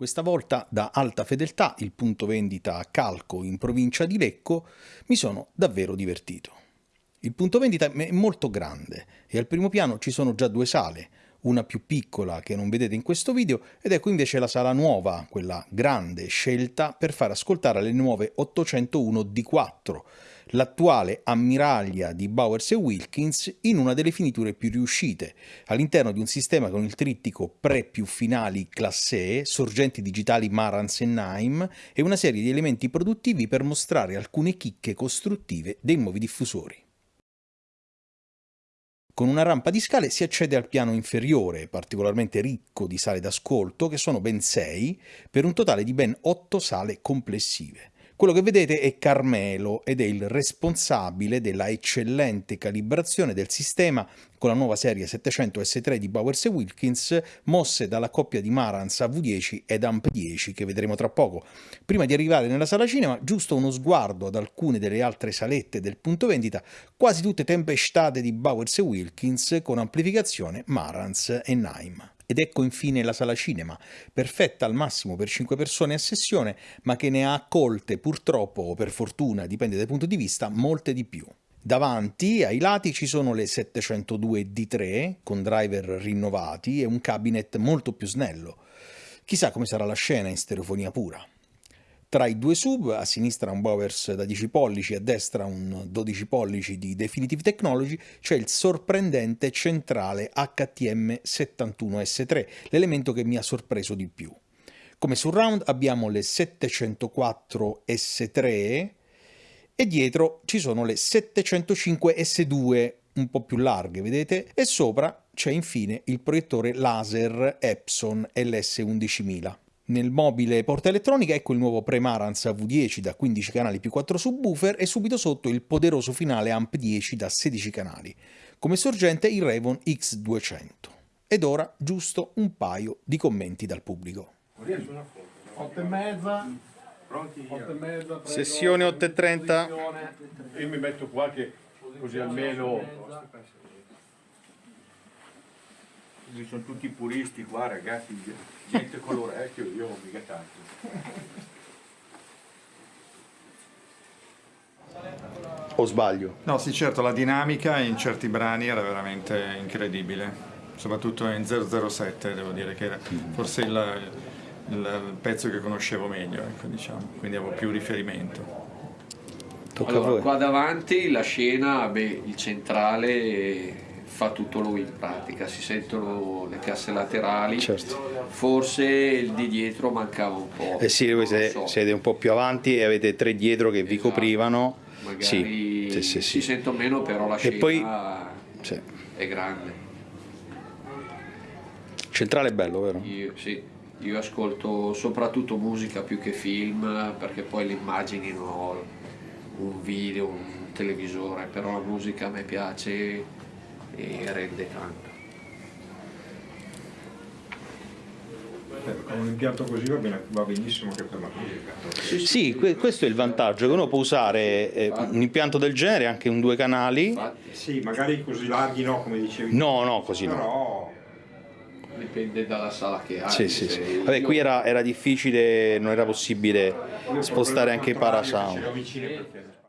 Questa volta da alta fedeltà, il punto vendita a Calco in provincia di Lecco, mi sono davvero divertito. Il punto vendita è molto grande e al primo piano ci sono già due sale, una più piccola che non vedete in questo video ed ecco invece la sala nuova, quella grande, scelta per far ascoltare le nuove 801 D4, l'attuale ammiraglia di Bowers Wilkins in una delle finiture più riuscite, all'interno di un sistema con il trittico pre più finali classe E, sorgenti digitali Marantz e Naim e una serie di elementi produttivi per mostrare alcune chicche costruttive dei nuovi diffusori. Con una rampa di scale si accede al piano inferiore, particolarmente ricco di sale d'ascolto, che sono ben 6, per un totale di ben 8 sale complessive. Quello che vedete è Carmelo ed è il responsabile della eccellente calibrazione del sistema con la nuova serie 700 S3 di Bowers Wilkins mosse dalla coppia di Marantz AV10 ed AMP10 che vedremo tra poco. Prima di arrivare nella sala cinema, giusto uno sguardo ad alcune delle altre salette del punto vendita, quasi tutte tempestate di Bowers Wilkins con amplificazione Marantz e Naim. Ed ecco infine la sala cinema, perfetta al massimo per 5 persone a sessione, ma che ne ha accolte purtroppo o per fortuna, dipende dai punti di vista, molte di più. Davanti, ai lati, ci sono le 702 D3 con driver rinnovati e un cabinet molto più snello. Chissà come sarà la scena in stereofonia pura. Tra i due sub, a sinistra un Bowers da 10 pollici a destra un 12 pollici di Definitive Technology, c'è il sorprendente centrale HTM71S3, l'elemento che mi ha sorpreso di più. Come surround abbiamo le 704 S3 e dietro ci sono le 705 S2 un po' più larghe, vedete? E sopra c'è infine il proiettore laser Epson LS11000. Nel mobile porta elettronica ecco il nuovo Premarantz AV10 da 15 canali più 4 subwoofer e subito sotto il poderoso finale Amp 10 da 16 canali. Come sorgente il Revon X200. Ed ora giusto un paio di commenti dal pubblico. 8 e mezza. Pronti? 8 e mezza. Prego. Sessione 8 e 30. Io mi metto qua che così almeno... Ci sono tutti puristi qua ragazzi, gente con l'orecchio, io ho mica tanto. O sbaglio? No, sì, certo, la dinamica in certi brani era veramente incredibile, soprattutto in 007, devo dire che era forse il, il pezzo che conoscevo meglio, ecco, diciamo, quindi avevo più riferimento. Tocca a Allora, voi. qua davanti la scena, beh, il centrale fa tutto lui in pratica, si sentono le casse laterali, Certo. forse il di dietro mancava un po'. Eh sì, voi siete, so. siete un po' più avanti e avete tre dietro che vi Esatto. coprivano. Magari Sì, sì, sì, si sento meno, però la scena poi- è grande. Centrale è bello, vero? Io, sì, io ascolto soprattutto musica più che film, perché poi le immagini non ho un video, un televisore, però la musica a me piace e rende tanto. Con un impianto così va, bene- va benissimo che per la musica. Sì, que- questo è il vantaggio, che uno può usare eh, un impianto del genere, anche un due canali. Sì, magari così larghi no, come dicevi. No, no, così no. Però dipende dalla sala che hai. Sì, sì, sì. Vabbè, qui era, era difficile, non era possibile spostare anche i parasound.